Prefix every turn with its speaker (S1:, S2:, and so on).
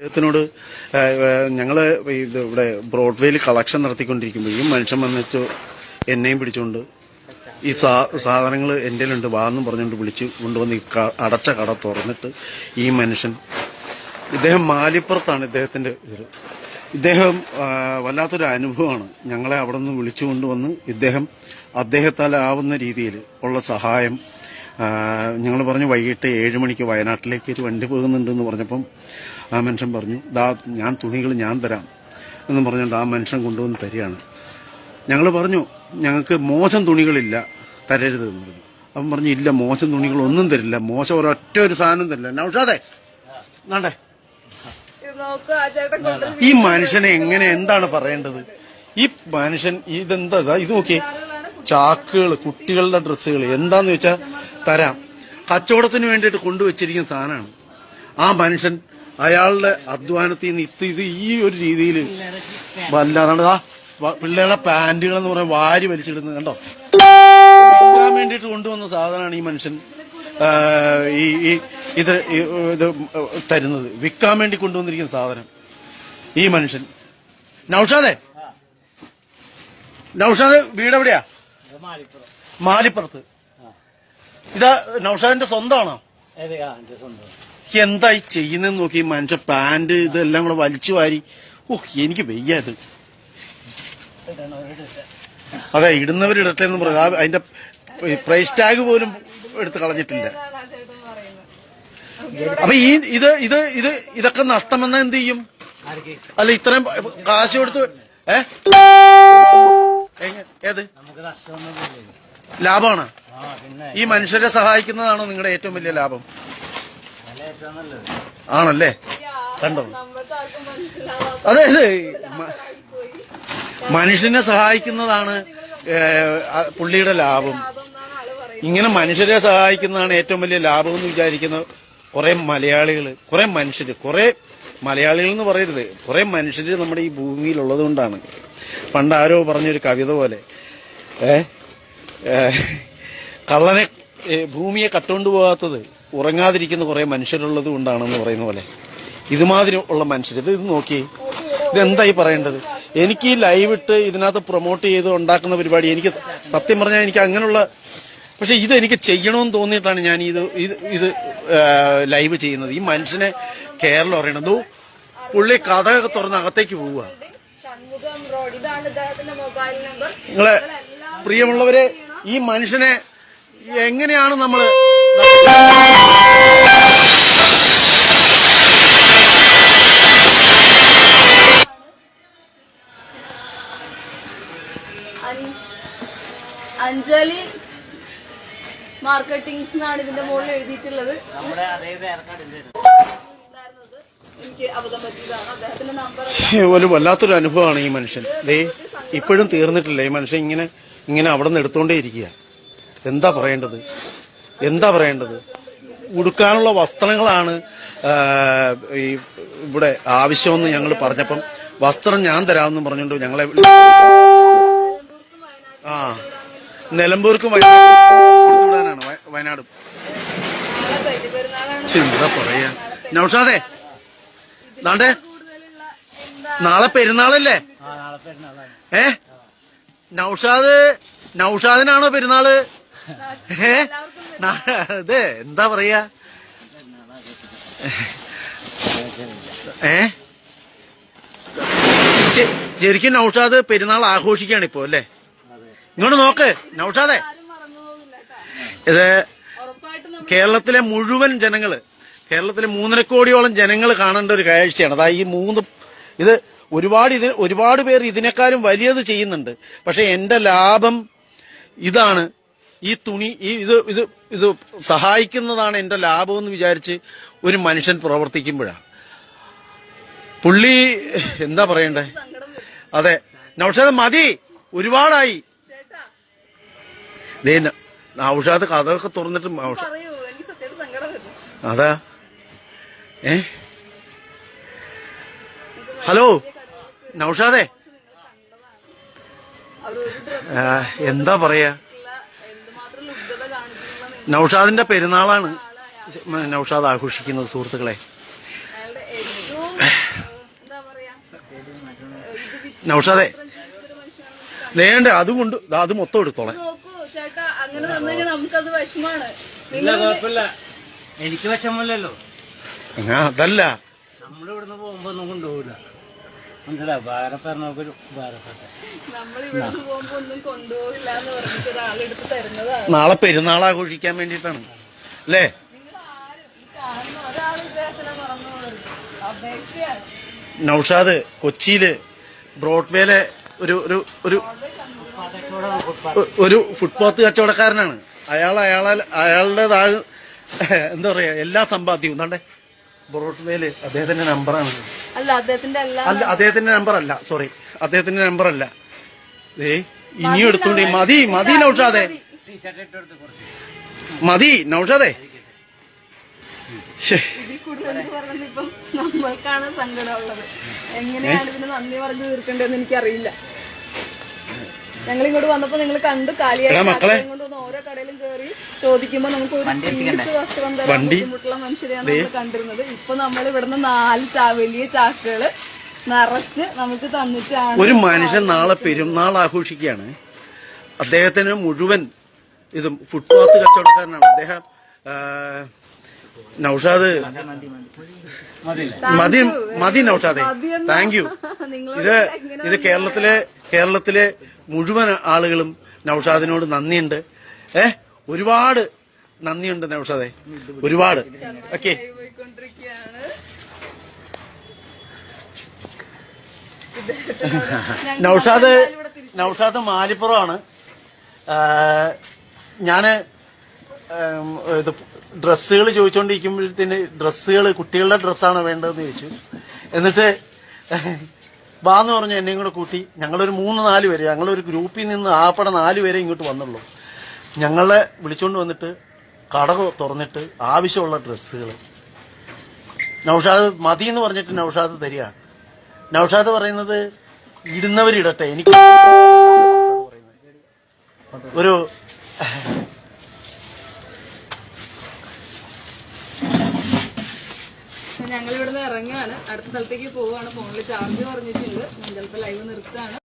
S1: അദ്ദേഹത്തിനോട് ഞങ്ങൾ ഇത് ഇവിടെ ബ്രോഡ്വേയിൽ കളക്ഷൻ നടത്തിക്കൊണ്ടിരിക്കുമ്പോൾ ഈ മനുഷ്യൻ വന്നിട്ട് എന്നെയും പിടിച്ചുകൊണ്ട് ഈ സാ സാധനങ്ങൾ എന്റെ ഉണ്ട് വാന്നും പറഞ്ഞുകൊണ്ട് വിളിച്ച് കൊണ്ടുവന്ന് ഈ അടച്ച കട തുറന്നിട്ട് ഈ മനുഷ്യൻ ഇദ്ദേഹം മാലിപ്പുറത്താണ് ഇദ്ദേഹത്തിന്റെ ഇത്. ഇദ്ദേഹം വല്ലാത്തൊരു അനുഭവമാണ്. ഞങ്ങളെ അവിടെ നിന്ന് വിളിച്ചു കൊണ്ടുവന്ന് ഇദ്ദേഹം അദ്ദേഹത്താലാവുന്ന രീതിയിൽ ഉള്ള സഹായം ഞങ്ങൾ പറഞ്ഞു വൈകിട്ട് ഏഴ് മണിക്ക് വയനാട്ടിലേക്ക് ഒരു വണ്ടി പോകുന്നുണ്ടെന്ന് പറഞ്ഞപ്പം ആ മനുഷ്യൻ പറഞ്ഞു ദാ ഞാൻ തുണികൾ ഞാൻ തരാം എന്ന് പറഞ്ഞുകൊണ്ട് ആ മനുഷ്യൻ കൊണ്ടുവന്ന് തരികയാണ്. ഞങ്ങൾ പറഞ്ഞു ഞങ്ങൾക്ക് മോശം തുണികളില്ല തരരുത് എന്ന് പറഞ്ഞു. അവൻ പറഞ്ഞു ഇല്ല മോശം തുണികൾ ഒന്നും തരില്ല മോശം ഒരൊറ്റ ഒരു സാധനം തരില്ല. നൗഷാദേ നാണ്ടേ ഈ മനുഷ്യനെ എങ്ങനെ എന്താണ് പറയേണ്ടത്? ഈ മനുഷ്യൻ ഇതെന്താ ഇത് നോക്കിയേ. ചാക്കുകൾ കുട്ടികളുടെ ഡ്രസ്സുകൾ എന്താന്ന് വെച്ചാൽ തരാം. കച്ചവടത്തിന് വേണ്ടിയിട്ട് കൊണ്ടുവച്ചിരിക്കുന്ന സാധനമാണ്. ആ മനുഷ്യൻ അയാളുടെ അധ്വാനത്തിൽ നിന്ന് ഇത് ഇത് ഈ ഒരു രീതിയിൽ വല്ലാതാണ് ആ പിള്ളേരുടെ പാന്റുകൾ എന്ന് പറയാൻ വാരി വലിച്ചിടുന്നത് കണ്ടോ? വിൽക്കാൻ വേണ്ടിയിട്ട് കൊണ്ടുവന്ന സാധനമാണ് ഈ മനുഷ്യൻ ഈ ഈ ഇത് ഇത് തരുന്നത്. വിൽക്കാൻ വേണ്ടി കൊണ്ടുവന്നിരിക്കുന്ന സാധനം. ഈ മനുഷ്യൻ. നൌഷാദേ? നൌഷാദ് വീട് എവിടെയാ മാലിപ്പുറത്ത്. ഇതാ നൌഷാദിന്റെ സ്വന്തമാണോ? എന്തായി ചെയ്യുന്നെന്ന് നോക്കി മനുഷ്യ പാന്റ് ഇതെല്ലാം കൂടെ വലിച്ചു വാരി. ഓഹ് എനിക്ക് വയ്യ ഇത് അതെ ഇടുന്നവരിടട്ടെ എന്ന് പറഞ്ഞു അതിന്റെ പ്രൈസ് ടാഗ് പോലും എടുത്ത് കളഞ്ഞിട്ടില്ല. അപ്പൊ ഈ ഇത് ഇത് ഇത് ഇതൊക്കെ നഷ്ടമെന്നാ എന്ത് ചെയ്യും? അല്ല ഇത്രയും കാശ് കൊടുത്ത് ഏ? എങ്ങ- ഏത്? ലാഭമാണ്. ഈ മനുഷ്യരെ സഹായിക്കുന്നതാണോ നിങ്ങളുടെ ഏറ്റവും വലിയ ലാഭം. ആണല്ലേ കണ്ടോ
S2: നമ്മൾക്ക് ആർക്കും മനസ്സിലാവാത്ത
S1: അതെ അതെ. മനുഷ്യനെ സഹായിക്കുന്നതാണ് പുള്ളിയുടെ ലാഭം. ഇങ്ങനെ മനുഷ്യരെ സഹായിക്കുന്നതാണ് ഏറ്റവും വലിയ ലാഭം എന്ന് വിചാരിക്കുന്ന കുറെ മലയാളികൾ കുറെ മനുഷ്യര് കുറെ മലയാളികൾ എന്ന് പറയരുത്. കുറെ മനുഷ്യർ നമ്മുടെ ഈ ഭൂമിയിൽ ഉള്ളത് കൊണ്ടാണ്. പണ്ട് ആരോ പറഞ്ഞൊരു കവിത പോലെ ഏ കള്ളനെ ഭൂമിയെ കട്ടുകൊണ്ട് പോകാത്തത് ഉറങ്ങാതിരിക്കുന്ന കുറെ മനുഷ്യരുള്ളത് കൊണ്ടാണെന്ന് പറയുന്ന പോലെ. ഇതുമാതിരി ഉള്ള മനുഷ്യർ ഇത് ഇത് നോക്കി ഇതെന്തായി പറയേണ്ടത്? എനിക്ക് ഈ ലൈവ് ഇട്ട് ഇതിനകത്ത് പ്രൊമോട്ട് ചെയ്ത് ഉണ്ടാക്കുന്ന പരിപാടി എനിക്ക് സത്യം പറഞ്ഞാൽ എനിക്ക് അങ്ങനെയുള്ള പക്ഷെ ഇത് എനിക്ക് ചെയ്യണമെന്ന് തോന്നിയിട്ടാണ് ഞാൻ ഇത് ഇത് ലൈവ് ചെയ്യുന്നത്. ഈ മനുഷ്യനെ കേരളം അറിയണത് പുള്ളി കഥയൊക്കെ തുറന്ന് അകത്തേക്ക് പോവുക. നിങ്ങളെ പ്രിയമുള്ളവരെ ഈ മനുഷ്യനെ എങ്ങനെയാണ് നമ്മൾ
S2: അഞ്ജലി മാർക്കറ്റിംഗ് എന്നാണ് ഇതിന്റെ മുകളിൽ എഴുതിയിട്ടുള്ളത്.
S3: നമ്മുടെ അതേ പേർക്കടിന്റെ
S2: ഉണ്ടായിരുന്നത് എനിക്ക് അബദ്ധം പറ്റിയതാണ് അദ്ദേഹത്തിന്റെ നമ്പർ
S1: ഒരു വല്ലാത്തൊരു അനുഭവമാണ് ഈ മനുഷ്യൻ. ദേ ഇപ്പോഴും തീർന്നിട്ടില്ല. ഈ മനുഷ്യൻ ഇങ്ങനെ ഇങ്ങനെ അവിടെ നിന്ന് എടുത്തോണ്ടേ ഇരിക്കുക. എന്താ പറയേണ്ടത്? എന്താ പറയേണ്ടത്? ഉടുക്കാനുള്ള വസ്ത്രങ്ങളാണ് ഈ ഇവിടെ ആവശ്യമെന്ന് ഞങ്ങൾ പറഞ്ഞപ്പം വസ്ത്രം ഞാൻ തരാമെന്ന് പറഞ്ഞുകൊണ്ട് ഞങ്ങളെ ആ നിലമ്പൂർക്കും വയനാട്. വയനാട്. എന്താ പറയാ? നൗഷാദേ
S2: എന്താ
S1: നാളെ പെരുന്നാളല്ലേ?
S3: ആ നാളെ പെരുന്നാളാണ്.
S1: ഏ? നൗഷാദ് നൗഷാദിനാണോ പെരുന്നാൾ? ഏ? അതെ ഇത് എന്താ പറയാ? ഏ? ശരിക്കും നൗഷാദ് പെരുന്നാൾ ആഘോഷിക്കാണ് ഇപ്പോ അല്ലേ? ഇങ്ങോട്ട് നോക്ക് നൗഷാദേ. ഇത്
S2: ഉറപ്പായിട്ടും
S1: കേരളത്തിലെ മുഴുവൻ ജനങ്ങൾ കേരളത്തിലെ മൂന്നര കോടിയോളം ജനങ്ങൾ കാണേണ്ട ഒരു കാഴ്ചയാണ്. അതായത് ഈ മൂന്ന് ഇത് ഒരുപാട് ഇത് ഒരുപാട് പേർ ഇതിനേക്കാളും വലിയത് ചെയ്യുന്നുണ്ട്. പക്ഷെ എന്റെ ലാഭം ഇതാണ്. ഈ തുണി ഈ ഇത് ഇത് ഇത് സഹായിക്കുന്നതാണ് എന്റെ ലാഭം എന്ന് വിചാരിച്ച് ഒരു മനുഷ്യൻ പ്രവർത്തിക്കുമ്പോഴാണ്. പുള്ളി എന്താ പറയണ്ടേ? അതെ. നൌഷാദ് മതി. ഒരുപാടായി.
S2: നൌഷാദ്
S1: ദേ ഒക്കെ നൗഷാദ് കഥയൊക്കെ തുറന്നിട്ട് അതാ. ഏ? ഹലോ നൗഷാദേ. എന്താ പറയാ? നൌഷാദിന്റെ പെരുന്നാളാണ് നൗഷാദ് ആഘോഷിക്കുന്നത് സുഹൃത്തുക്കളെ. നൗഷാദേ വേണ്ട അതുകൊണ്ട് ദാ അത് മൊത്തം എടുത്തോളെ.
S2: നോക്കൂ ചേട്ടാ അങ്ങനെ നമുക്കത് വിഷമാണ്.
S3: എനിക്ക് വിഷമമില്ലല്ലോ.
S1: അതല്ല.
S3: നമ്മളിവിടുന്ന് പോകുമ്പോ ഒന്നും കൊണ്ടുപോകില്ല മനസ്സിലായി? ഭാരപ്പറഞ്ഞൊരു
S1: നാളെ പെരുന്നാൾ ആഘോഷിക്കാൻ വേണ്ടിട്ടാണ് അല്ലേ? നൗഷാദ് കൊച്ചിയിൽ ബ്രോഡ്വേയിലെ ഒരു ഒരു ഒരു ഒരു ഫുട്പാത്ത് കച്ചവടക്കാരനാണ്. അയാൾ അയാളെ അയാളുടേതായ എന്താ പറയാ എല്ലാ സമ്പാദ്യവും. എന്താണ്ടേ? ബ്രോഡ്വേയിൽ അദ്ദേഹത്തിന്റെ നമ്പറാണ്.
S2: അല്ല അദ്ദേഹത്തിന്റെ
S1: അല്ല. അദ്ദേഹത്തിന്റെ നമ്പർ അല്ല സോറി അദ്ദേഹത്തിന്റെ നമ്പർ അല്ല ഏ ഇനിയും എടുത്തോണ്ട് മതി. മതി നൗഷാദേ. മതി. നൗഷാദേ.
S2: ഇപ്പം നമ്മൾക്കാണ് സങ്കടമുള്ളത്. എങ്ങനെയാണ് ഇതിന് നന്ദി പറഞ്ഞു തീർക്കേണ്ടതെന്ന് എനിക്കറിയില്ല. ഞങ്ങൾ ഇങ്ങോട്ട് വന്നപ്പോ നിങ്ങൾ കണ്ടു കാലിയായി ഓരോ കടയിലും കയറി ചോദിക്കുമ്പോ നമുക്ക് ഒരു വസ്ത്രം തരാൻ
S1: വണ്ടി.
S2: ബുദ്ധിമുട്ടുള്ള മനുഷ്യരെയാണ് നമ്മൾ കണ്ടിരുന്നത്. ഇപ്പൊ നമ്മൾ ഇവിടുന്ന് നാല് വലിയ ചാക്കുകൾ നിറച്ച് നമുക്ക് തന്നിട്ടാണ്
S1: ഒരു മനുഷ്യൻ നാളെ പെരുന്നാൾ ആഘോഷിക്കുകയാണ്. അദ്ദേഹത്തിന് മുഴുവൻ ഇത് ഫുട്പാത്ത് കച്ചവടക്കാരനാണ്. അദ്ദേഹം നൌഷാദ് മതി മതി നൌഷാദെ. താങ്ക് യു ഇത് ഇത് കേരളത്തിലെ കേരളത്തിലെ മുഴുവൻ ആളുകളും നൌഷാദിനോട് നന്ദിയുണ്ട്. ഏ? ഒരുപാട് നന്ദിയുണ്ട് നൗഷാദെ. ഒരുപാട്. ഓക്കെ. നൌഷാദ് നൗഷാദ് മാലിപ്പുറമാണ്. ഞാൻ ഇത് ഡ്രസ്സുകൾ ചോദിച്ചുകൊണ്ടിരിക്കുമ്പോഴത്തേന് ഡ്രസ്സുകൾ കുട്ടികളുടെ ഡ്രസ്സാണ് വേണ്ടതെന്ന് ചോദിച്ചു. എന്നിട്ട് വാന്ന് പറഞ്ഞു എന്നെയും കൂടെ കൂട്ടി. ഞങ്ങളൊരു മൂന്ന് നാല് പേര്. ഞങ്ങളൊരു ഗ്രൂപ്പിൽ നിന്ന് ആപ്പടെ നാല് പേരെ ഇങ്ങോട്ട് വന്നുള്ളൂ. ഞങ്ങളെ വിളിച്ചുകൊണ്ട് വന്നിട്ട് കട തുറന്നിട്ട് ആവശ്യമുള്ള ഡ്രസ്സുകൾ നൌഷാദ് മതി എന്ന് പറഞ്ഞിട്ട് നൌഷാദ് തരിക. നൌഷാദ് പറയുന്നത് ഇടുന്നവരിടട്ടെ. എനിക്ക് ഒരു
S2: ഞങ്ങൾ ഇവിടുന്ന് ഇറങ്ങുകയാണ് അടുത്ത സ്ഥലത്തേക്ക് പോവുകയാണ് ഫോണിൽ ചാർജ് പറഞ്ഞിട്ടുണ്ട് ചിലപ്പോൾ ലൈവ് നിർത്തുകയാണ്.